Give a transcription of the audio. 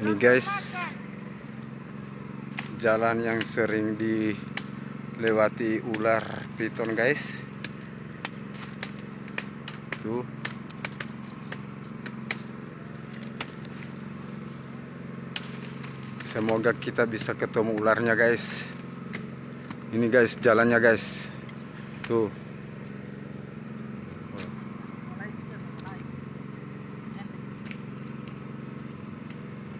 Ini guys, jalan yang sering dilewati ular piton guys. Tuh. Semoga kita bisa ketemu ularnya guys. Ini guys jalannya guys. Tuh.